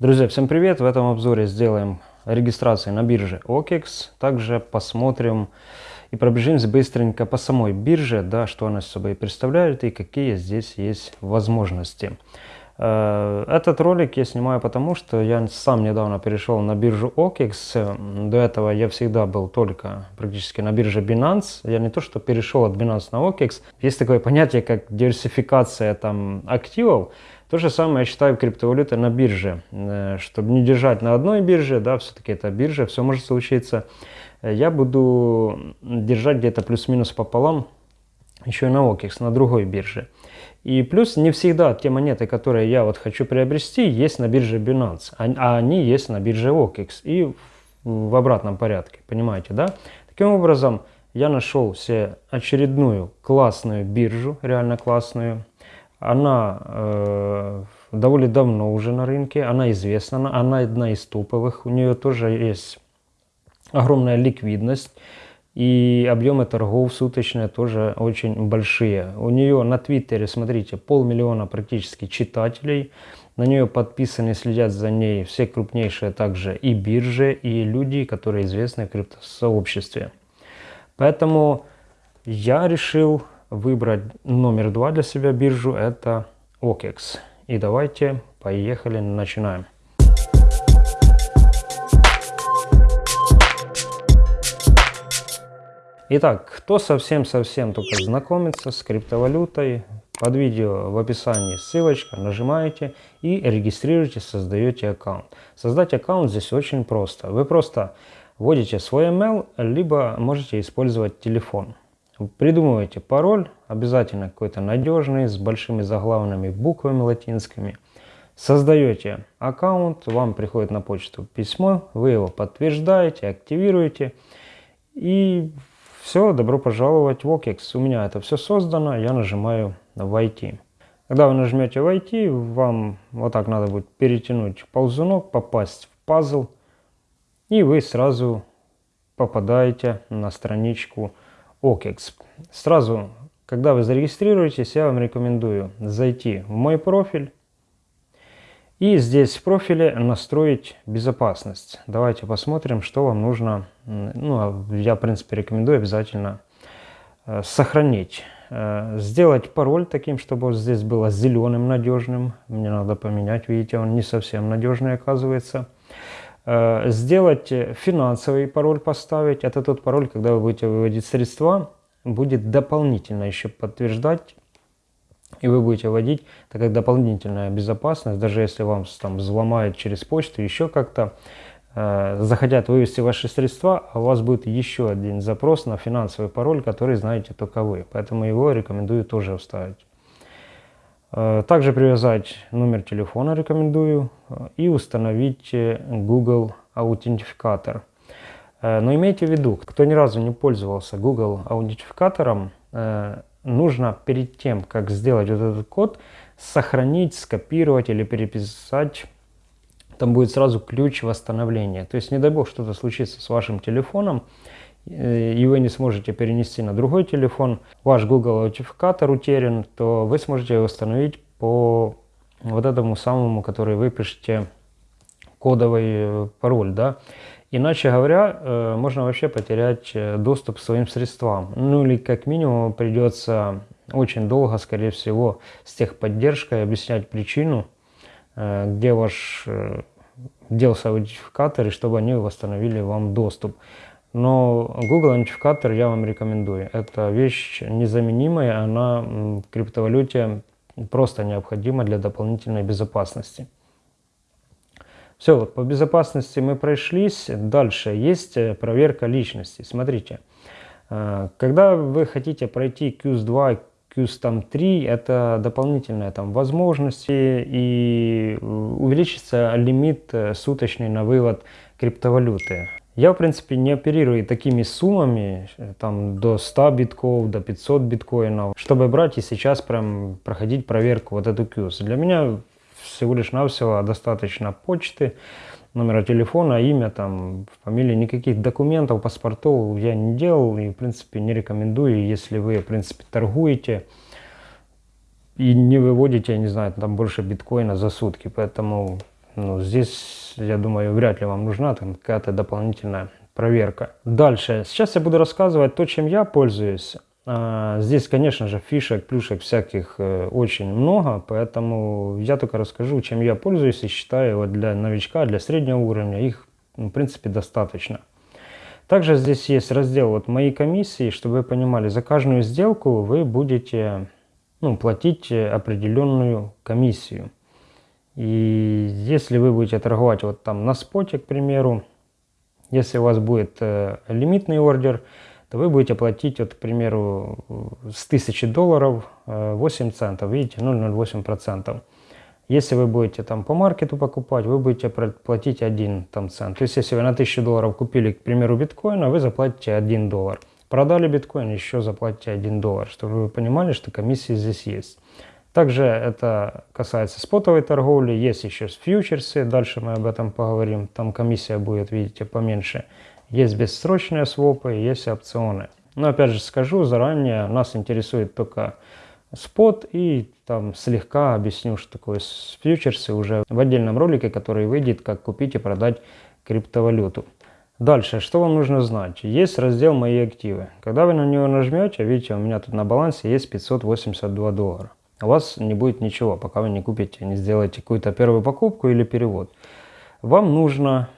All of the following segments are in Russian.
Друзья, всем привет! В этом обзоре сделаем регистрацию на бирже OKEX. Также посмотрим и пробежимся быстренько по самой бирже, да, что она собой представляет и какие здесь есть возможности. Э, этот ролик я снимаю потому, что я сам недавно перешел на биржу OKEX. До этого я всегда был только практически на бирже Binance. Я не то, что перешел от Binance на OKEX. Есть такое понятие, как диверсификация там, активов. То же самое я считаю криптовалюты на бирже. Э, чтобы не держать на одной бирже, да, все-таки это биржа, все может случиться. Э, я буду держать где-то плюс-минус пополам еще и на OKEX, на другой бирже. И плюс не всегда те монеты, которые я вот хочу приобрести, есть на бирже Binance, а, они есть на бирже OKEX и в обратном порядке, понимаете, да? Таким образом, я нашел себе очередную классную биржу, реально классную. Она э, довольно давно уже на рынке, она известна, она одна из топовых, у нее тоже есть огромная ликвидность и объемы торгов суточные тоже очень большие. У нее на Твиттере, смотрите, полмиллиона практически читателей. На нее подписаны, следят за ней все крупнейшие также и биржи, и люди, которые известны в криптосообществе. Поэтому я решил выбрать номер два для себя биржу, это OKEX. И давайте, поехали, начинаем. Итак, кто совсем-совсем только знакомится с криптовалютой, под видео в описании ссылочка, нажимаете и регистрируете, создаете аккаунт. Создать аккаунт здесь очень просто. Вы просто вводите свой email, либо можете использовать телефон. Придумываете пароль, обязательно какой-то надежный, с большими заглавными буквами латинскими. Создаете аккаунт, вам приходит на почту письмо, вы его подтверждаете, активируете и все, добро пожаловать в OKEX. У меня это все создано, я нажимаю «Войти». Когда вы нажмете «Войти», вам вот так надо будет перетянуть ползунок, попасть в пазл, и вы сразу попадаете на страничку OKEX. Сразу, когда вы зарегистрируетесь, я вам рекомендую зайти в мой профиль, и здесь в профиле настроить безопасность. Давайте посмотрим, что вам нужно. Ну, я, в принципе, рекомендую обязательно э, сохранить. Э, сделать пароль таким, чтобы вот здесь было зеленым, надежным. Мне надо поменять, видите, он не совсем надежный оказывается. Э, сделать финансовый пароль поставить. Это тот пароль, когда вы будете выводить средства, будет дополнительно еще подтверждать и вы будете вводить, так как дополнительная безопасность, даже если вам там взломают через почту, еще как-то, э, захотят вывести ваши средства, а у вас будет еще один запрос на финансовый пароль, который знаете только вы. Поэтому его рекомендую тоже вставить. Э, также привязать номер телефона рекомендую э, и установить э, Google аутентификатор. Но имейте в виду, кто ни разу не пользовался Google аутентификатором, нужно перед тем, как сделать вот этот код, сохранить, скопировать или переписать. Там будет сразу ключ восстановления. То есть, не дай бог, что-то случится с вашим телефоном, и вы не сможете перенести на другой телефон, ваш Google аутентификатор утерян, то вы сможете восстановить по вот этому самому, который вы пишете кодовый э, пароль, да. Иначе говоря, э, можно вообще потерять э, доступ к своим средствам. Ну или как минимум придется очень долго, скорее всего, с техподдержкой объяснять причину, э, где ваш делся аутентификатор, и чтобы они восстановили вам доступ. Но Google аутентификатор я вам рекомендую. Это вещь незаменимая, она в криптовалюте просто необходима для дополнительной безопасности. Все, вот по безопасности мы прошлись. Дальше есть э, проверка личности. Смотрите, э, когда вы хотите пройти QS2, QS3, это дополнительные там возможности и увеличится лимит э, суточный на вывод криптовалюты. Я, в принципе, не оперирую такими суммами, там, до 100 битков, до 500 биткоинов, чтобы брать и сейчас прям проходить проверку вот эту QS. Для меня всего лишь навсего достаточно почты, номера телефона, имя, там, фамилии, никаких документов, паспортов я не делал и, в принципе, не рекомендую, если вы, в принципе, торгуете и не выводите, я не знаю, там больше биткоина за сутки, поэтому ну, здесь, я думаю, вряд ли вам нужна какая-то дополнительная проверка. Дальше. Сейчас я буду рассказывать то, чем я пользуюсь. А, здесь, конечно же, фишек, плюшек всяких э, очень много, поэтому я только расскажу, чем я пользуюсь и считаю вот для новичка, для среднего уровня их, в принципе, достаточно. Также здесь есть раздел вот «Мои комиссии», чтобы вы понимали, за каждую сделку вы будете ну, платить определенную комиссию. И если вы будете торговать вот там на споте, к примеру, если у вас будет э, лимитный ордер, то вы будете платить, вот, к примеру, с 1000 долларов э, 8 центов, видите, 0,08%. Если вы будете там по маркету покупать, вы будете платить 1 там, цент. То есть, если вы на 1000 долларов купили, к примеру, биткоина, вы заплатите 1 доллар. Продали биткоин, еще заплатите 1 доллар, чтобы вы понимали, что комиссии здесь есть. Также это касается спотовой торговли, есть еще фьючерсы, дальше мы об этом поговорим, там комиссия будет, видите, поменьше. Есть бессрочные свопы, есть опционы. Но опять же скажу заранее, нас интересует только спот и там слегка объясню, что такое фьючерсы уже в отдельном ролике, который выйдет, как купить и продать криптовалюту. Дальше, что вам нужно знать? Есть раздел «Мои активы». Когда вы на него нажмете, видите, у меня тут на балансе есть 582 доллара у вас не будет ничего, пока вы не купите, не сделаете какую-то первую покупку или перевод. Вам нужно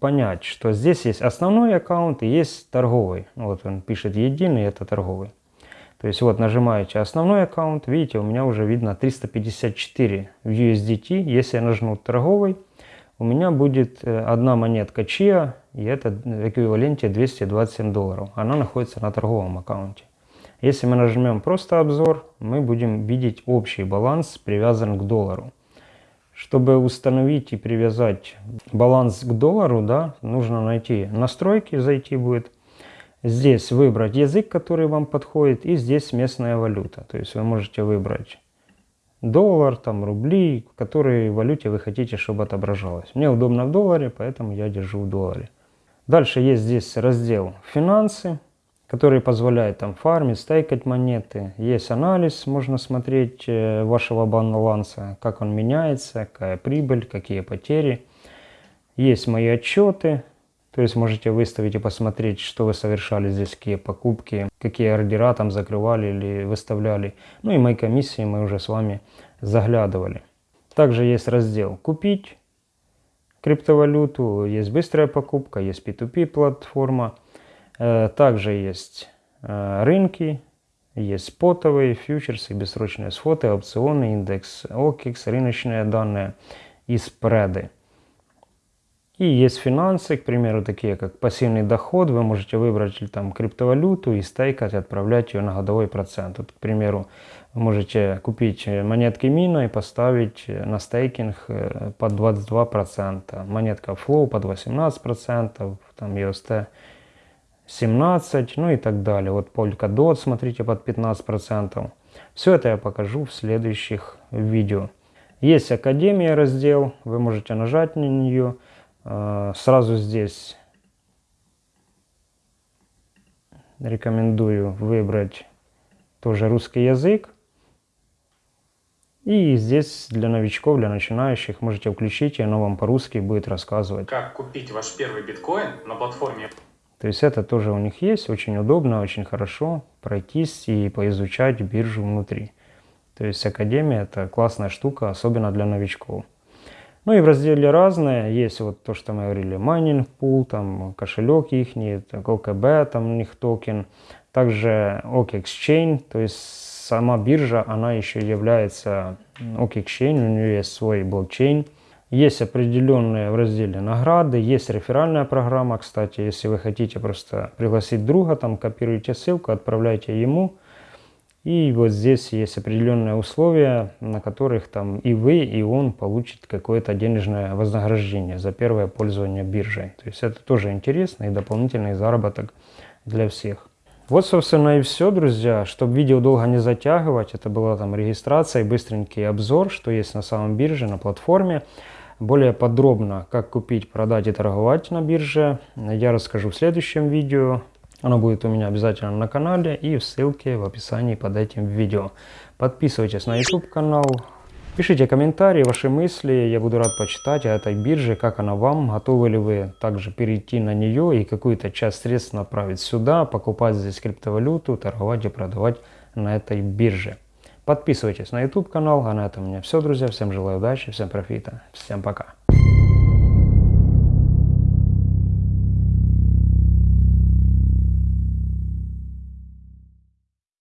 понять, что здесь есть основной аккаунт и есть торговый. Вот он пишет единый, это торговый. То есть вот нажимаете основной аккаунт, видите, у меня уже видно 354 в USDT. Если я нажму торговый, у меня будет э, одна монетка чья, и это в эквиваленте 227 долларов. Она находится на торговом аккаунте. Если мы нажмем просто обзор, мы будем видеть общий баланс привязан к доллару. Чтобы установить и привязать баланс к доллару, да, нужно найти настройки, зайти будет. Здесь выбрать язык, который вам подходит, и здесь местная валюта. То есть вы можете выбрать доллар, там рубли, в которой валюте вы хотите, чтобы отображалось. Мне удобно в долларе, поэтому я держу в долларе. Дальше есть здесь раздел «Финансы» который позволяет там фармить, стейкать монеты. Есть анализ, можно смотреть э, вашего баланса, как он меняется, какая прибыль, какие потери. Есть мои отчеты, то есть можете выставить и посмотреть, что вы совершали здесь, какие покупки, какие ордера там закрывали или выставляли. Ну и мои комиссии мы уже с вами заглядывали. Также есть раздел «Купить криптовалюту», есть быстрая покупка, есть P2P платформа. Э, также есть э, рынки, есть спотовые, фьючерсы, бессрочные сфоты, опционы, индекс OKX, рыночные данные и спреды. И есть финансы, к примеру, такие как пассивный доход. Вы можете выбрать там криптовалюту и стейкать, отправлять ее на годовой процент. Вот, к примеру, вы можете купить монетки Мина и поставить на стейкинг э, под 22%. Монетка Flow под 18%, там UST 17, ну и так далее. Вот Polkadot, смотрите, под 15%. Все это я покажу в следующих видео. Есть Академия раздел, вы можете нажать на нее. А, сразу здесь рекомендую выбрать тоже русский язык. И здесь для новичков, для начинающих можете включить, и оно вам по-русски будет рассказывать. Как купить ваш первый биткоин на платформе то есть это тоже у них есть, очень удобно, очень хорошо пройтись и поизучать биржу внутри. То есть Академия это классная штука, особенно для новичков. Ну и в разделе разные есть вот то, что мы говорили, майнинг пул, там кошелек их, OKB, там у них токен. Также OK Exchange, то есть сама биржа, она еще является OK Exchange, у нее есть свой блокчейн. Есть определенные в разделе награды, есть реферальная программа, кстати, если вы хотите просто пригласить друга, там копируйте ссылку, отправляйте ему. И вот здесь есть определенные условия, на которых там и вы, и он получит какое-то денежное вознаграждение за первое пользование биржей. То есть это тоже интересно и дополнительный заработок для всех. Вот, собственно, и все, друзья. Чтобы видео долго не затягивать, это была там регистрация и быстренький обзор, что есть на самом бирже, на платформе. Более подробно, как купить, продать и торговать на бирже, я расскажу в следующем видео. Оно будет у меня обязательно на канале и в ссылке в описании под этим видео. Подписывайтесь на YouTube канал, Пишите комментарии, ваши мысли, я буду рад почитать о этой бирже, как она вам, готовы ли вы также перейти на нее и какую-то часть средств направить сюда, покупать здесь криптовалюту, торговать и продавать на этой бирже. Подписывайтесь на YouTube канал, а на этом у меня все, друзья. Всем желаю удачи, всем профита, всем пока.